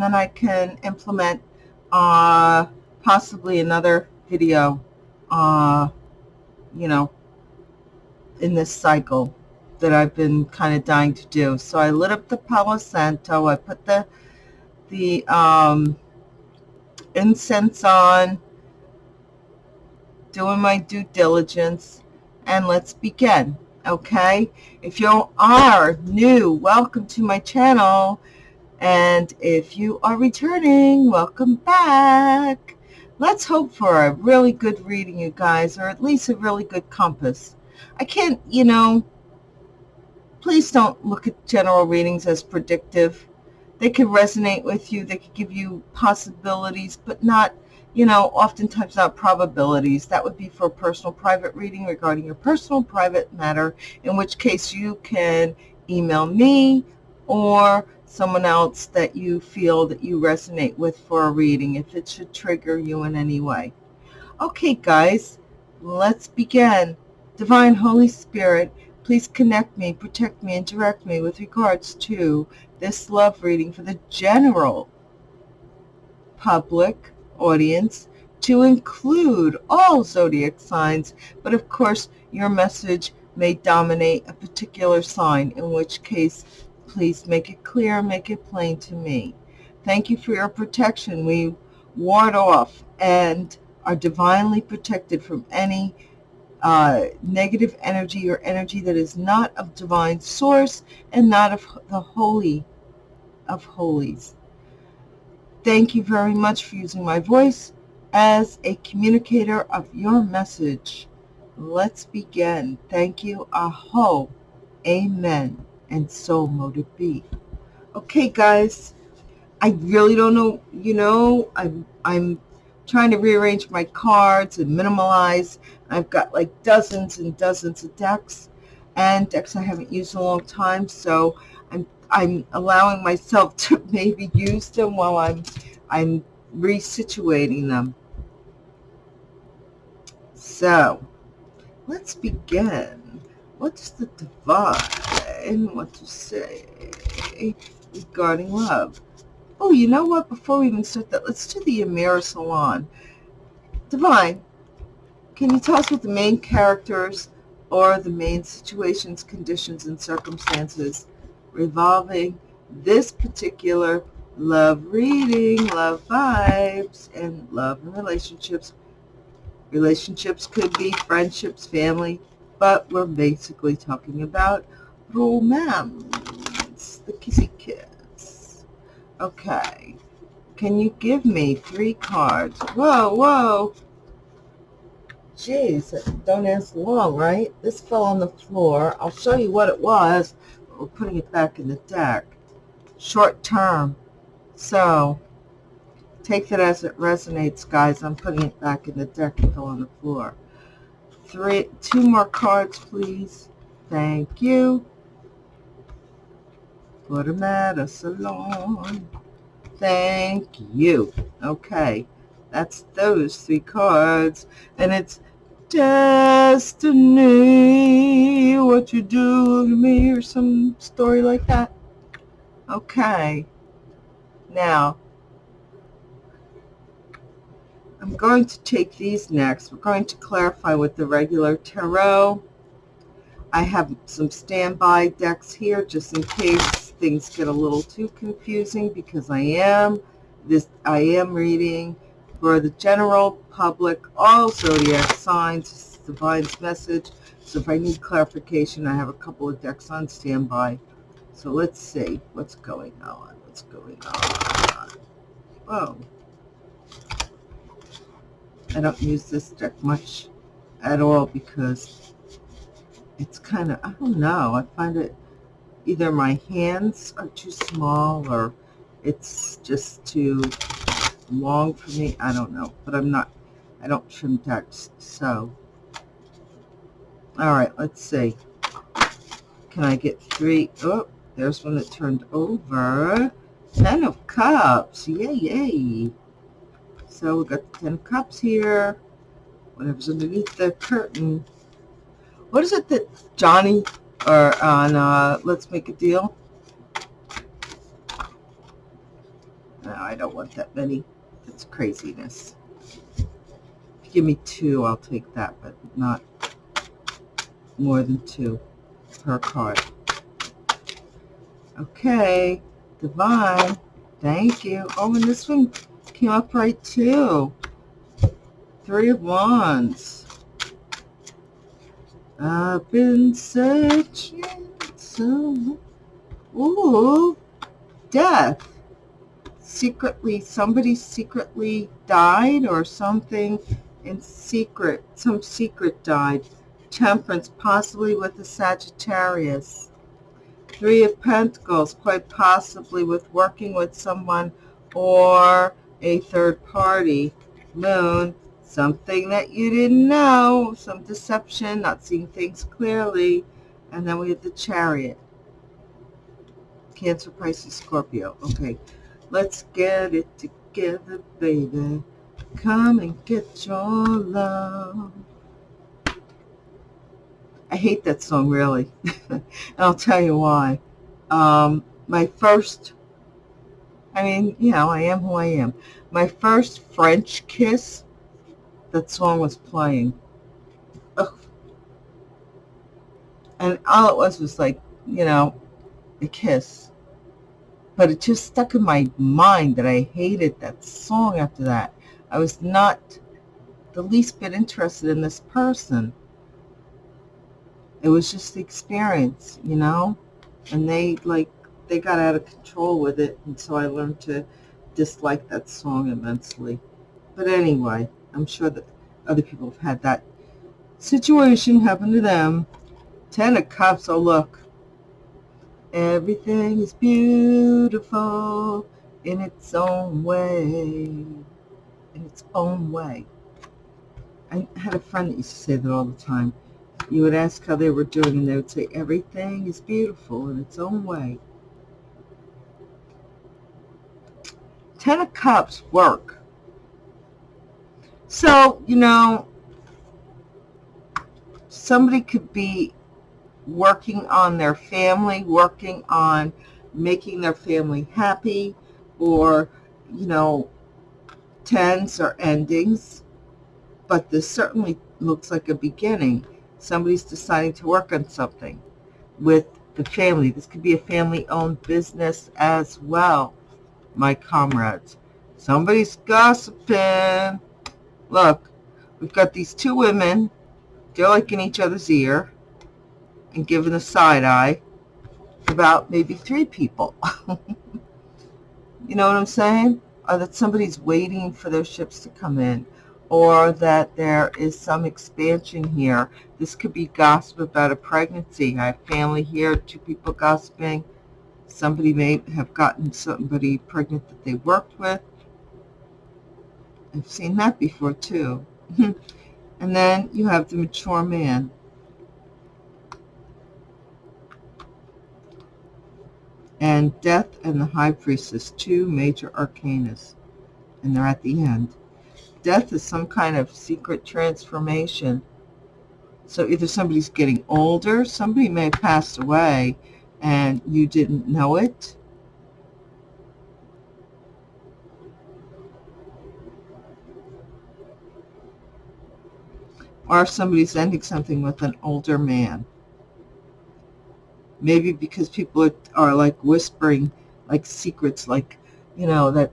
and then I can implement uh, possibly another video, uh, you know, in this cycle that I've been kind of dying to do. So I lit up the Palo Santo. I put the the um, incense on, doing my due diligence, and let's begin. Okay, if you are new, welcome to my channel. And if you are returning, welcome back. Let's hope for a really good reading, you guys, or at least a really good compass. I can't, you know, please don't look at general readings as predictive. They can resonate with you. They can give you possibilities, but not, you know, oftentimes not probabilities. That would be for a personal private reading regarding your personal private matter, in which case you can email me or someone else that you feel that you resonate with for a reading if it should trigger you in any way. Okay, guys, let's begin. Divine Holy Spirit, please connect me, protect me, and direct me with regards to this love reading for the general public audience to include all zodiac signs, but of course your message may dominate a particular sign, in which case Please make it clear, make it plain to me. Thank you for your protection. We ward off and are divinely protected from any uh, negative energy or energy that is not of divine source and not of the holy of holies. Thank you very much for using my voice as a communicator of your message. Let's begin. Thank you. Aho. Amen and so mote it be. Okay, guys, I really don't know, you know, I'm, I'm trying to rearrange my cards and minimalize. I've got like dozens and dozens of decks and decks I haven't used in a long time, so I'm, I'm allowing myself to maybe use them while I'm, I'm resituating them. So, let's begin. What's the divide? And what to say regarding love. Oh, you know what? Before we even start that, let's do the Amira Salon. Divine, can you tell us what the main characters or the main situations, conditions, and circumstances revolving this particular love reading, love vibes, and love and relationships. Relationships could be friendships, family, but we're basically talking about romance, the kissy kiss. Okay. Can you give me three cards? Whoa, whoa. Jeez, don't ask long, right? This fell on the floor. I'll show you what it was. We're putting it back in the deck. Short term. So, take that as it resonates, guys. I'm putting it back in the deck. It fell on the floor. Three, two more cards, please. Thank you for the matter salon. Thank you. Okay, that's those three cards. And it's destiny, what you do to me, or some story like that. Okay. Now, I'm going to take these next. We're going to clarify with the regular tarot. I have some standby decks here just in case things get a little too confusing because I am this I am reading for the general public all zodiac signs divine's message. So if I need clarification I have a couple of decks on standby. So let's see what's going on what's going on. Oh I don't use this deck much at all because it's kind of I don't know I find it either my hands are too small or it's just too long for me. I don't know, but I'm not, I don't trim text. So, all right, let's see. Can I get three? Oh, there's one that turned over. Ten of Cups. Yay, yay. So we got the Ten of Cups here. Whatever's underneath the curtain. What is it that Johnny or on uh, Let's Make a Deal. No, I don't want that many. That's craziness. If you give me two, I'll take that, but not more than two per card. Okay, Divine. Thank you. Oh, and this one came up right too. Three of Wands. I've been searching so. Ooh, death. Secretly, somebody secretly died or something in secret. Some secret died. Temperance, possibly with a Sagittarius. Three of Pentacles, quite possibly with working with someone or a third party. Moon, something that you didn't know, some deception, not seeing things clearly. And then we have the Chariot. Cancer, Pisces, Scorpio. Okay, let's get it together, baby. Come and get your love. I hate that song, really. and I'll tell you why. Um, my first, I mean, you know, I am who I am. My first French kiss, that song was playing. Ugh. And all it was was like, you know, a kiss. But it just stuck in my mind that I hated that song after that. I was not the least bit interested in this person it was just the experience, you know, and they like they got out of control with it, and so I learned to dislike that song immensely. But anyway, I'm sure that other people have had that situation happen to them. Ten of Cups, oh look, everything is beautiful in its own way, in its own way. I had a friend that used to say that all the time you would ask how they were doing, and they would say, everything is beautiful in its own way. Ten of Cups work. So, you know, somebody could be working on their family, working on making their family happy, or, you know, tens or endings. But this certainly looks like a beginning somebody's deciding to work on something with the family. This could be a family-owned business as well, my comrades. Somebody's gossiping. Look, we've got these two women. They're like in each other's ear and giving a side eye about maybe three people. you know what I'm saying? Or that somebody's waiting for their ships to come in or that there is some expansion here. This could be gossip about a pregnancy. I have family here, two people gossiping. Somebody may have gotten somebody pregnant that they worked with. I've seen that before too. and then you have the mature man. And death and the high priestess, two major arcanas. And they're at the end death is some kind of secret transformation. So either somebody's getting older, somebody may have passed away and you didn't know it. Or if somebody's ending something with an older man. Maybe because people are, are like whispering like secrets, like, you know, that,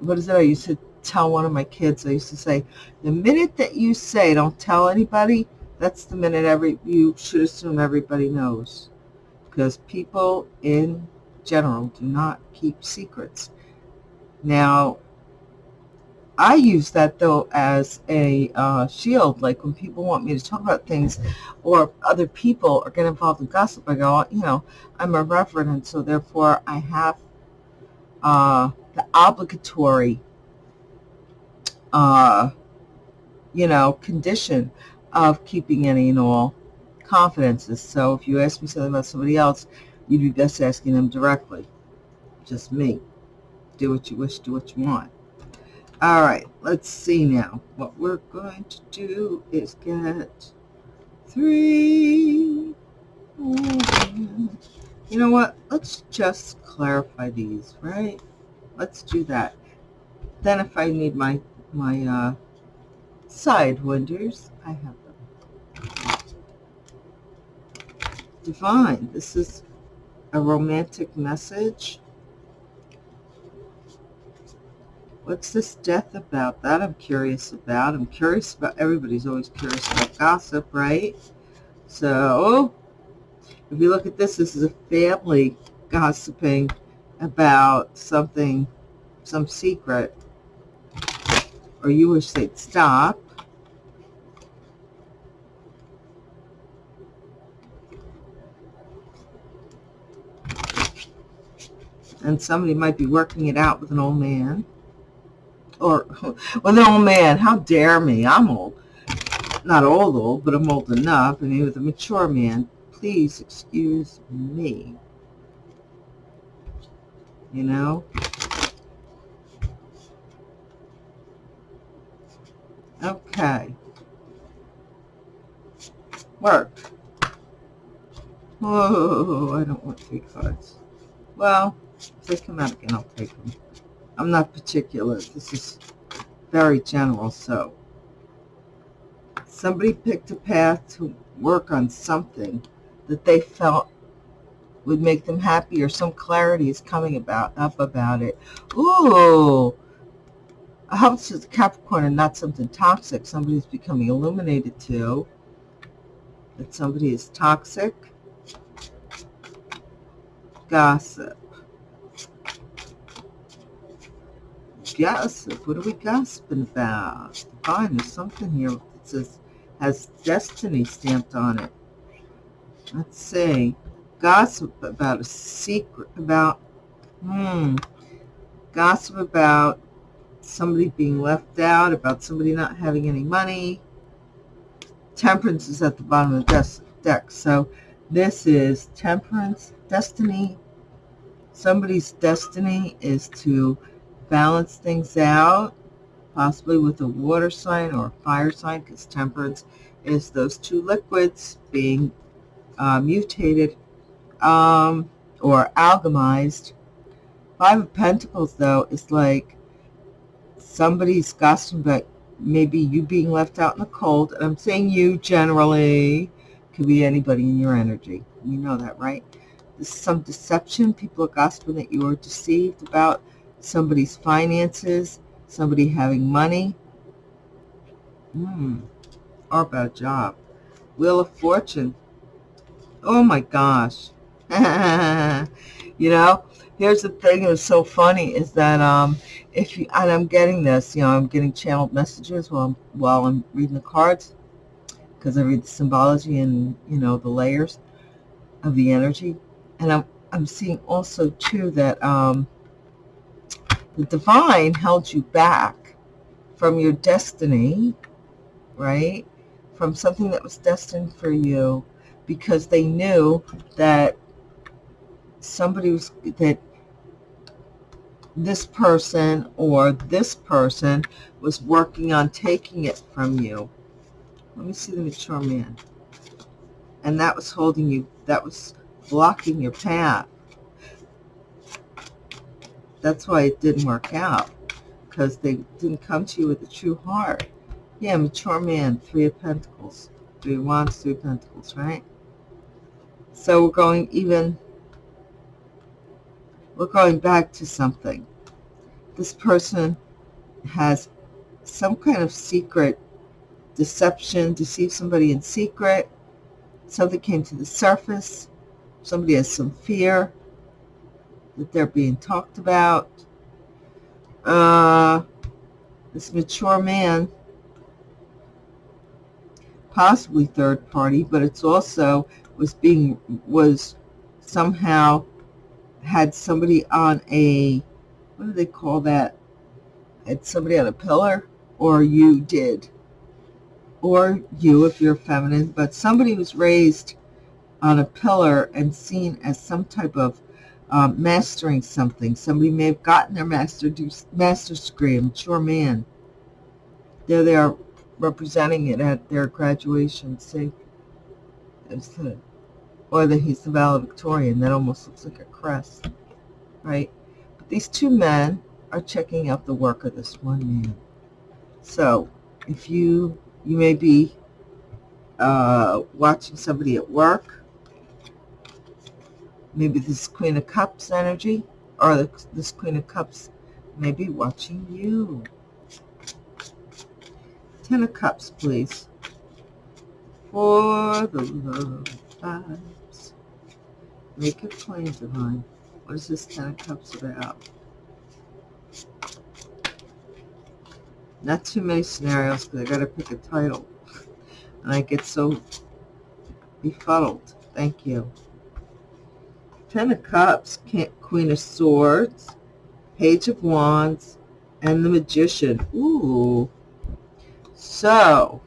what is it I used to tell one of my kids, I used to say, the minute that you say don't tell anybody, that's the minute every you should assume everybody knows. Because people in general do not keep secrets. Now, I use that though as a uh, shield. Like when people want me to talk about things, or other people are getting involved in gossip, I go, you know, I'm a reverend, and so therefore I have uh, the obligatory uh, you know, condition of keeping any and all confidences. So if you ask me something about somebody else, you'd be best asking them directly. Just me. Do what you wish, do what you want. All right, let's see now. What we're going to do is get three. You know what? Let's just clarify these, right? Let's do that. Then if I need my, my uh, side winders, I have them. Divine, this is a romantic message. What's this death about? That I'm curious about. I'm curious about, everybody's always curious about gossip, right? So, if you look at this, this is a family gossiping about something, some secret, or you wish they'd stop. And somebody might be working it out with an old man. Or with an old man. How dare me? I'm old. Not old old, but I'm old enough. I mean, with a mature man. Please excuse me you know? Okay. Work. Oh, I don't want three cards. Well, if they come out again, I'll take them. I'm not particular. This is very general, so. Somebody picked a path to work on something that they felt would make them happy or some clarity is coming about up about it. Ooh, I hope it's a Capricorn and not something toxic. Somebody's becoming illuminated to. That somebody is toxic. Gossip. Gossip. What are we gossiping about? Fine, there's something here that says has destiny stamped on it. Let's see gossip about a secret, about, hmm, gossip about somebody being left out, about somebody not having any money. Temperance is at the bottom of the deck. So this is temperance, destiny. Somebody's destiny is to balance things out, possibly with a water sign or a fire sign, because temperance is those two liquids being uh, mutated um, or alchemized. Five of Pentacles, though, is like somebody's gossiping about maybe you being left out in the cold. And I'm saying you generally. Could be anybody in your energy. You know that, right? This is some deception. People are gossiping that you are deceived about somebody's finances, somebody having money. Hmm. Or about job. Wheel of Fortune. Oh my gosh. you know, here's the thing that was so funny is that um, if you, and I'm getting this, you know, I'm getting channeled messages while I'm, while I'm reading the cards because I read the symbology and, you know, the layers of the energy. And I'm, I'm seeing also, too, that um, the divine held you back from your destiny, right? From something that was destined for you because they knew that somebody was that this person or this person was working on taking it from you. Let me see the mature man. And that was holding you, that was blocking your path. That's why it didn't work out, because they didn't come to you with a true heart. Yeah, mature man, three of pentacles, three of wands, three of pentacles, right? So we're going even we're going back to something. This person has some kind of secret deception, deceive somebody in secret. Something came to the surface. Somebody has some fear that they're being talked about. Uh, this mature man, possibly third party, but it's also was being, was somehow had somebody on a, what do they call that? Had somebody on a pillar? Or you did. Or you, if you're feminine. But somebody was raised on a pillar and seen as some type of um, mastering something. Somebody may have gotten their master master's degree, a mature man. There they are representing it at their graduation. See, or that he's the valedictorian. That almost looks like a crest, right? But these two men are checking out the work of this one man. So if you, you may be uh, watching somebody at work, maybe this Queen of Cups energy, or this Queen of Cups may be watching you. Ten of Cups, please. For the love vibes. Make it plain, Divine. What is this Ten of Cups about? Not too many scenarios because I got to pick a title. And I get so befuddled. Thank you. Ten of Cups, Queen of Swords, Page of Wands, and the Magician. Ooh. So,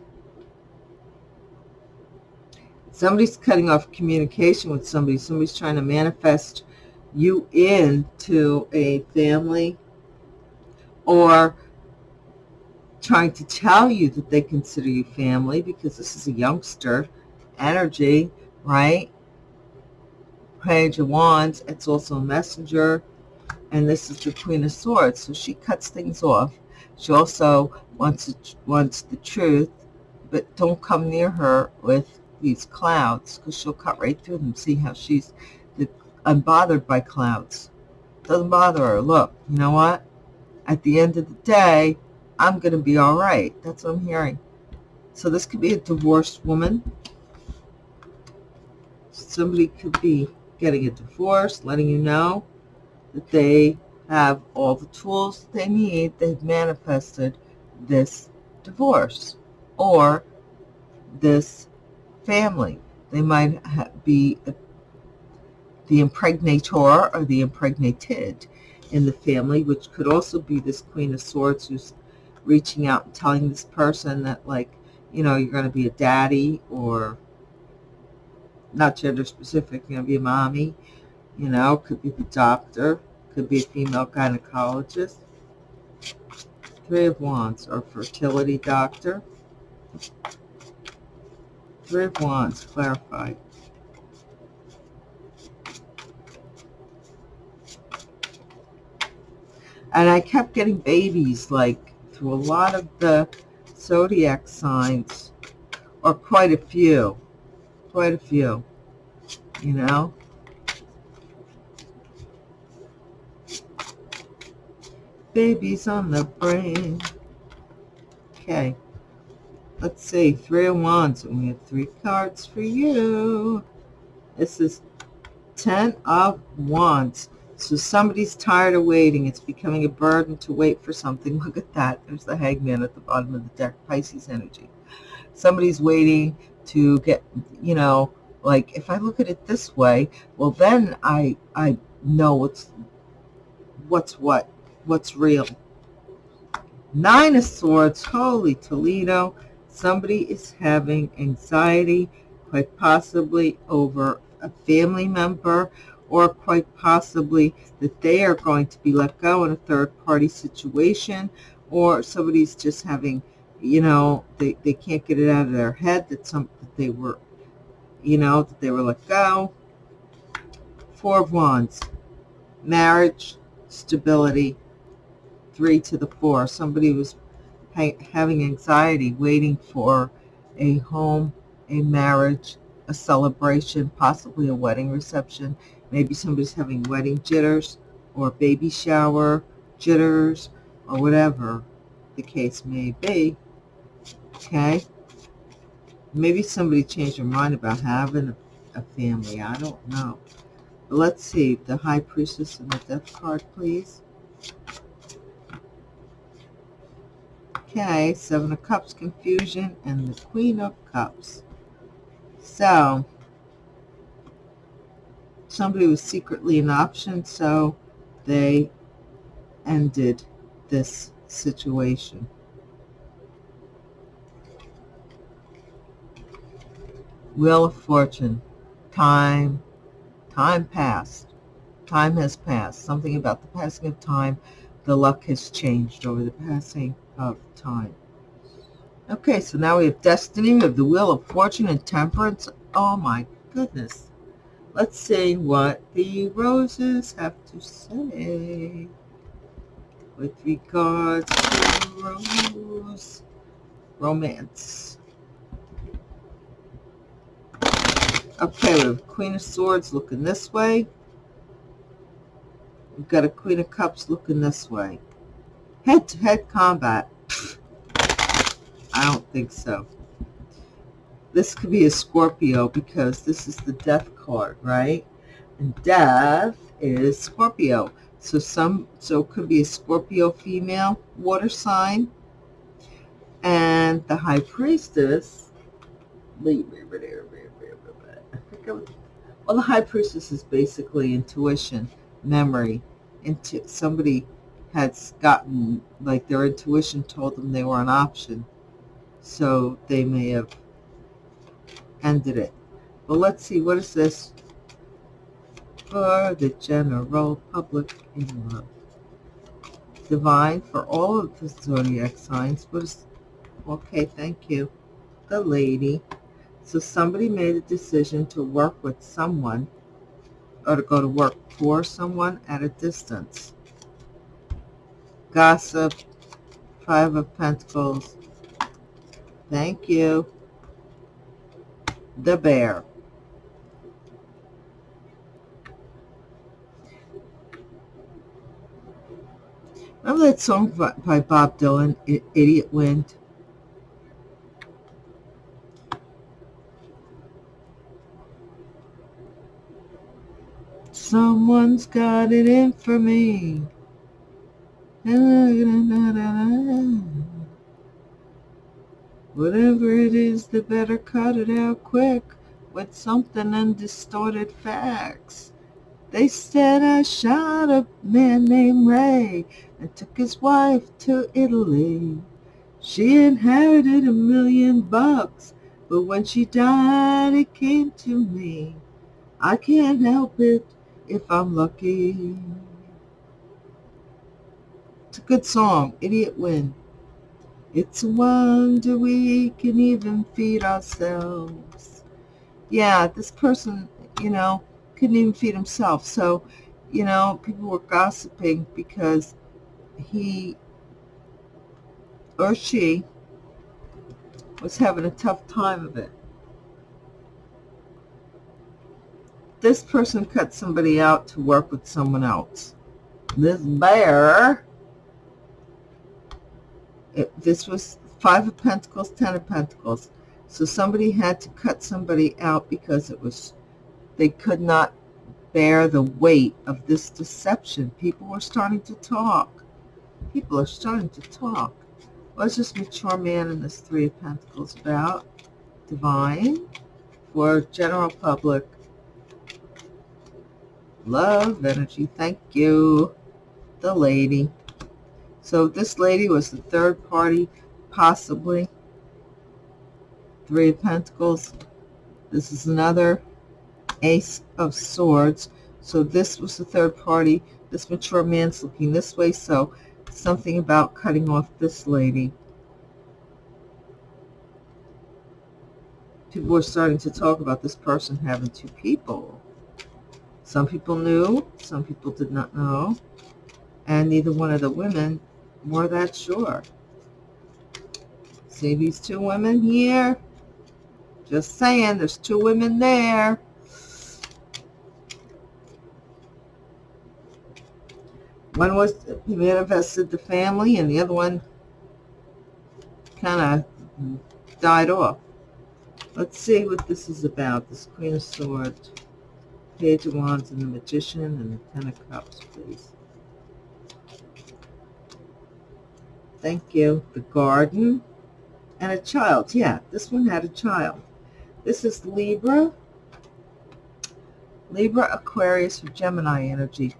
somebody's cutting off communication with somebody. Somebody's trying to manifest you into a family or trying to tell you that they consider you family because this is a youngster energy, right? Page of Wands, it's also a messenger, and this is the Queen of Swords, so she cuts things off. She also wants, wants the truth, but don't come near her with these clouds because she'll cut right through them. See how she's the, unbothered by clouds. Doesn't bother her. Look, you know what? At the end of the day, I'm going to be all right. That's what I'm hearing. So this could be a divorced woman. Somebody could be getting a divorce, letting you know that they have all the tools they need. They've manifested this divorce or this family. They might be the impregnator or the impregnated in the family, which could also be this Queen of Swords who's reaching out and telling this person that like, you know, you're going to be a daddy or not gender specific, going to be a mommy, you know, could be the doctor, could be a female gynecologist. Three of Wands or fertility doctor. Three of Wands, clarified. And I kept getting babies, like, through a lot of the zodiac signs, or quite a few, quite a few, you know. Babies on the brain. Okay. Let's see. Three of Wands. And we have three cards for you. This is Ten of Wands. So somebody's tired of waiting. It's becoming a burden to wait for something. Look at that. There's the hangman at the bottom of the deck, Pisces energy. Somebody's waiting to get, you know, like if I look at it this way, well then I I know what's what's what, what's real. Nine of Swords, holy Toledo. Somebody is having anxiety, quite possibly over a family member or quite possibly that they are going to be let go in a third-party situation, or somebody's just having, you know, they, they can't get it out of their head that some that they were, you know, that they were let go. Four of Wands, marriage, stability, three to the four. Somebody was having anxiety, waiting for a home, a marriage, a celebration, possibly a wedding reception, Maybe somebody's having wedding jitters or baby shower jitters or whatever the case may be. Okay? Maybe somebody changed their mind about having a, family. I don't know. But let's see. The High Priestess and the Death card, please. Okay, Seven of Cups, confusion, and the Queen of Cups. So, somebody was secretly an option, so they ended this situation. Wheel of Fortune. Time. Time passed. Time has passed. Something about the passing of time. The luck has changed over the passing of time. Okay, so now we have Destiny. We have the Wheel of Fortune and Temperance. Oh my goodness. Let's see what the roses have to say. with regards to Rose romance. Okay, we have Queen of Swords looking this way. We've got a Queen of Cups looking this way. Head-to-head -head combat. I don't think so. This could be a Scorpio because this is the death card, right? And death is Scorpio. So some so it could be a Scorpio female water sign. And the high priestess well the high priestess is basically intuition, memory. Into somebody has gotten like their intuition told them they were an option. So they may have ended it. But let's see, what is this for the general public in love? Divine for all of the zodiac signs. What is, okay, thank you. The lady. So somebody made a decision to work with someone or to go to work for someone at a distance. Gossip, Five of Pentacles. Thank you the bear. Remember that song by Bob Dylan, Idiot Wind? Someone's got it in for me. Whatever it is, they better cut it out quick with something undistorted facts. They said I shot a man named Ray and took his wife to Italy. She inherited a million bucks, but when she died, it came to me. I can't help it if I'm lucky. It's a good song, Idiot Wind. It's a wonder we can even feed ourselves. Yeah, this person, you know, couldn't even feed himself. So, you know, people were gossiping because he or she was having a tough time of it. This person cut somebody out to work with someone else. This bear it, this was Five of Pentacles, Ten of Pentacles. So somebody had to cut somebody out because it was, they could not bear the weight of this deception. People were starting to talk. People are starting to talk. What's this mature man in this Three of Pentacles about? Divine for general public. Love, energy, thank you. The lady. So this lady was the third party, possibly. Three of Pentacles. This is another Ace of Swords. So this was the third party. This mature man's looking this way. So something about cutting off this lady. People were starting to talk about this person having two people. Some people knew, some people did not know. And neither one of the women were that sure. See these two women here? Just saying, there's two women there. One was manifested the family, and the other one kind of died off. Let's see what this is about. This Queen of Swords, Page of Wands, and the Magician, and the Ten of Cups, please. Thank you. The garden and a child. Yeah, this one had a child. This is Libra. Libra, Aquarius, or Gemini energy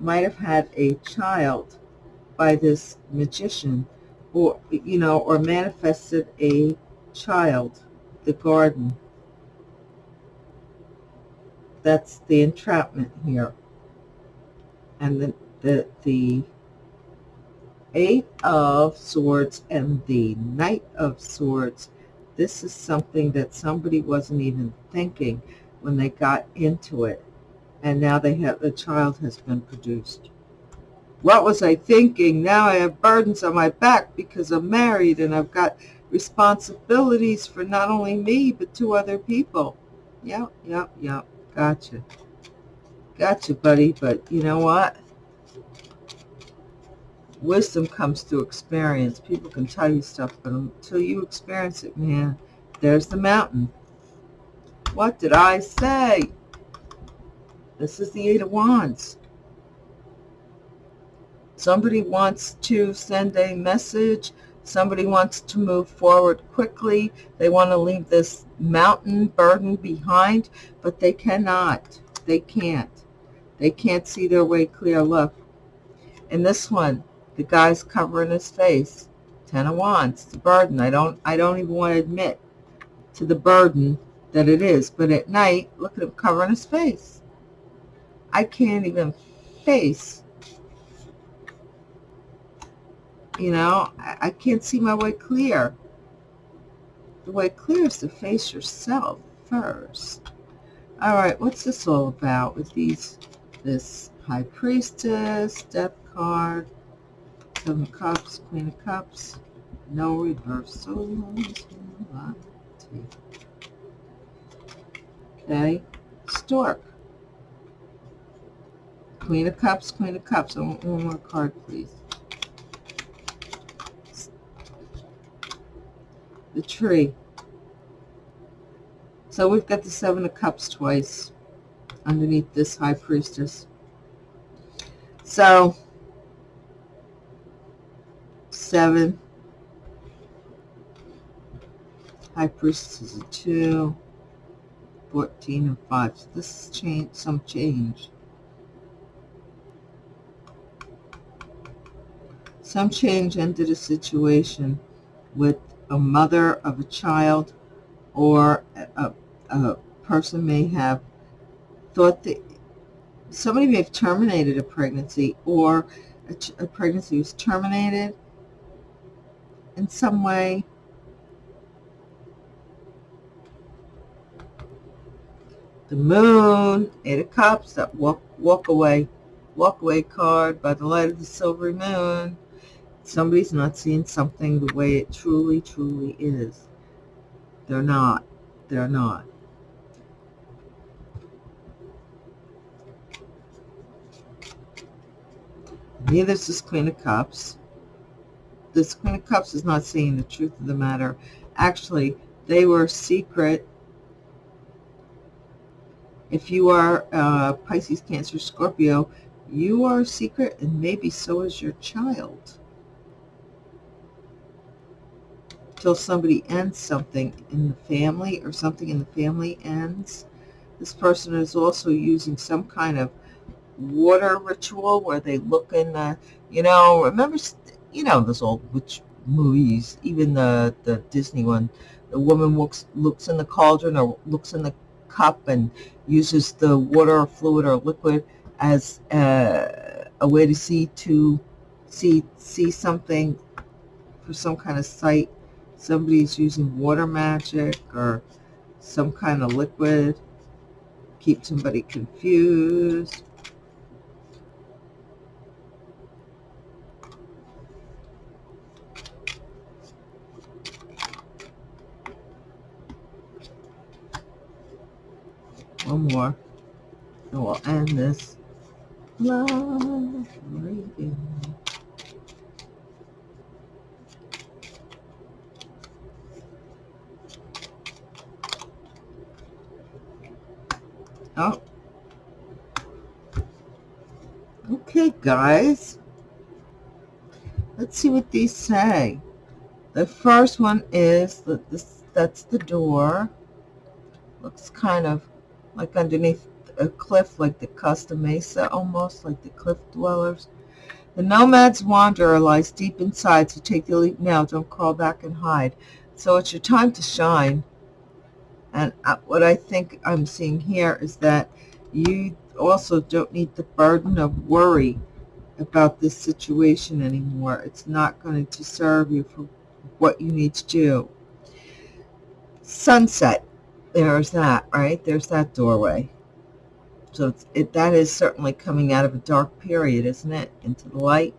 might have had a child by this magician or, you know, or manifested a child, the garden. That's the entrapment here. And the, the, the Eight of Swords and the Knight of Swords. This is something that somebody wasn't even thinking when they got into it. And now they have the child has been produced. what was I thinking? Now I have burdens on my back because I'm married and I've got responsibilities for not only me, but two other people. Yep, yep, yep. Gotcha. Gotcha, buddy. But you know what? Wisdom comes through experience. People can tell you stuff, but until you experience it, man, there's the mountain. What did I say? This is the Eight of Wands. Somebody wants to send a message. Somebody wants to move forward quickly. They want to leave this mountain burden behind, but they cannot. They can't. They can't see their way clear. Look. In this one, the guy's covering his face. Ten of Wands, the burden. I don't I don't even want to admit to the burden that it is. But at night, look at him covering his face. I can't even face You know, I, I can't see my way clear. The way clear is to face yourself first. All right, what's this all about with these, this High Priestess, Death card, Seven of Cups, Queen of Cups, no reversals. Okay, Stork. Queen of Cups, Queen of Cups. I want one more card, please. The tree. So we've got the Seven of Cups twice underneath this High Priestess. So, seven. High Priestess is a two. 14 and 5. So this is change, some change. Some change ended a situation with a mother of a child or a, a person may have thought that somebody may have terminated a pregnancy or a, a pregnancy was terminated in some way. The moon, eight of cups, that walk, walk away, walk away card by the light of the silvery moon somebody's not seeing something the way it truly, truly is. They're not. They're not. Neither is this Queen of Cups. This Queen of Cups is not seeing the truth of the matter. Actually, they were secret. If you are uh, Pisces, Cancer, Scorpio, you are secret and maybe so is your child. Till somebody ends something in the family or something in the family ends. This person is also using some kind of water ritual where they look in the, you know, remember, you know, those old witch movies, even the, the Disney one, the woman looks, looks in the cauldron or looks in the cup and uses the water or fluid or liquid as a, a way to see to see see something for some kind of sight somebody's using water magic or some kind of liquid, keep somebody confused. One more. And we'll end this love reading. Oh. Okay, guys. Let's see what these say. The first one is that this that's the door. Looks kind of like underneath a cliff, like the Costa Mesa, almost like the cliff dwellers. The nomad's wanderer lies deep inside, so take the leap now. Don't crawl back and hide. So it's your time to shine. And uh, what I think I'm seeing here is that you also don't need the burden of worry about this situation anymore. It's not going to serve you for what you need to do. Sunset. There's that, right? There's that doorway. So it, that is certainly coming out of a dark period, isn't it? Into the light.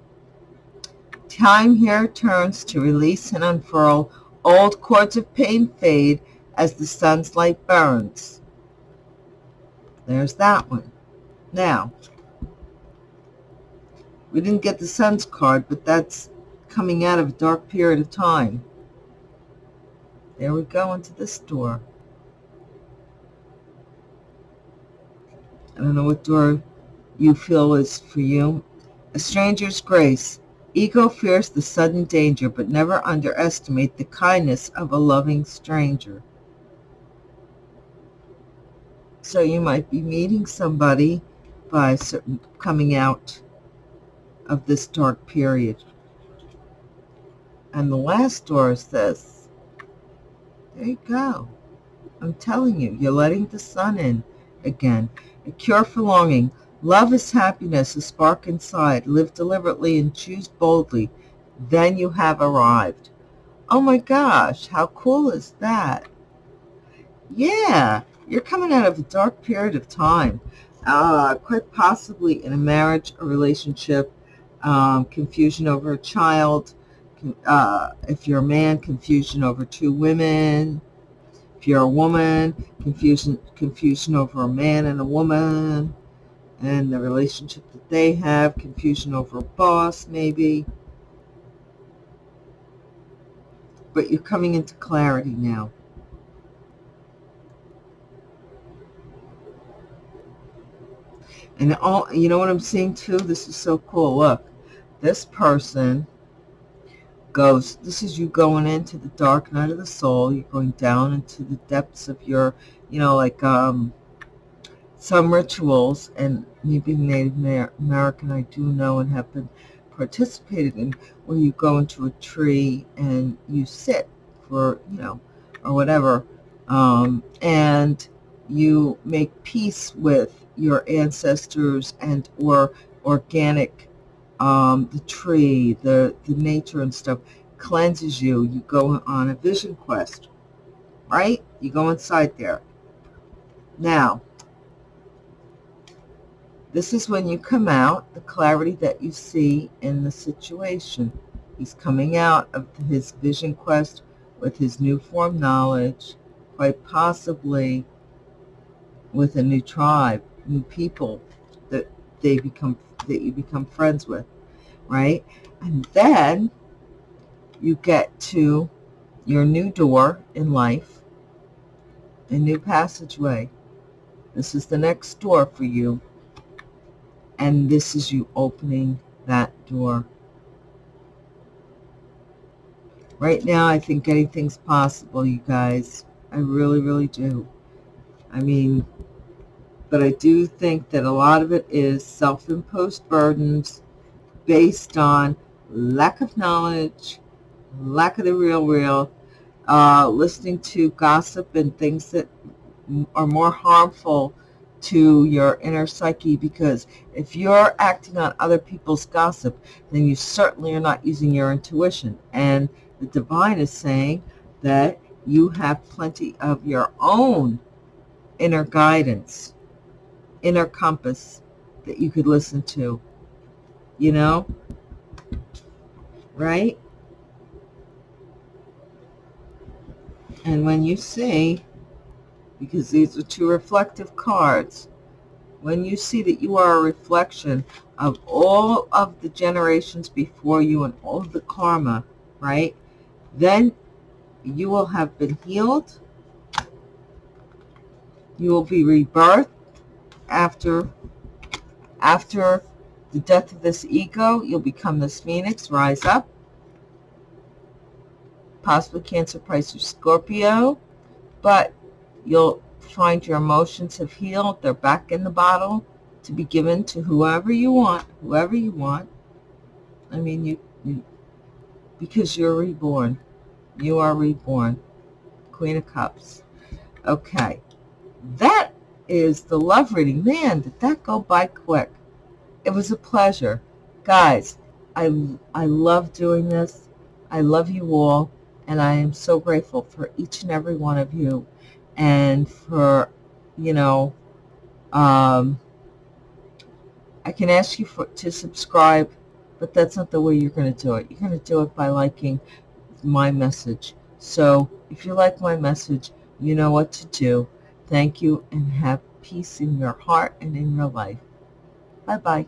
Time here turns to release and unfurl. Old cords of pain fade as the sun's light burns. There's that one. Now, we didn't get the sun's card, but that's coming out of a dark period of time. There we go into this door. I don't know what door you feel is for you. A stranger's grace. Ego fears the sudden danger, but never underestimate the kindness of a loving stranger. So you might be meeting somebody by certain coming out of this dark period. And the last door this. There you go. I'm telling you, you're letting the sun in again. A cure for longing. Love is happiness, a spark inside. Live deliberately and choose boldly. Then you have arrived. Oh my gosh, how cool is that? Yeah, you're coming out of a dark period of time. Uh, quite possibly in a marriage, a relationship, um, confusion over a child. Uh, if you're a man, confusion over two women. If you're a woman, confusion, confusion over a man and a woman and the relationship that they have, confusion over a boss maybe. But you're coming into clarity now. And all, you know what I'm seeing too? This is so cool. Look, this person goes, this is you going into the dark night of the soul. You're going down into the depths of your, you know, like, um, some rituals, and me being Native American, I do know and have been participated in, where you go into a tree and you sit for, you know, or whatever, um, and you make peace with your ancestors and or organic, um, the tree, the, the nature and stuff, cleanses you. You go on a vision quest, right? You go inside there. Now, this is when you come out, the clarity that you see in the situation. He's coming out of his vision quest with his new form knowledge, quite possibly with a new tribe, new people that they become that you become friends with, right? And then you get to your new door in life, a new passageway. This is the next door for you and this is you opening that door. Right now, I think anything's possible, you guys. I really, really do. I mean, but I do think that a lot of it is self-imposed burdens based on lack of knowledge, lack of the real real, uh, listening to gossip and things that are more harmful to your inner psyche because if you're acting on other people's gossip, then you certainly are not using your intuition. And the divine is saying that you have plenty of your own inner guidance, inner compass that you could listen to, you know, right? And when you see because these are two reflective cards. When you see that you are a reflection of all of the generations before you and all of the karma, right, then you will have been healed. You will be rebirthed after, after the death of this ego. You'll become this phoenix, rise up. Possibly Cancer, Pisces, Scorpio. But You'll find your emotions have healed. They're back in the bottle to be given to whoever you want, whoever you want. I mean, you, you because you're reborn. You are reborn. Queen of Cups. Okay is the love reading. Man, did that go by quick. It was a pleasure. Guys, I, I love doing this. I love you all. And I am so grateful for each and every one of you and for, you know, um, I can ask you for, to subscribe, but that's not the way you're going to do it. You're going to do it by liking my message. So if you like my message, you know what to do Thank you and have peace in your heart and in your life. Bye-bye.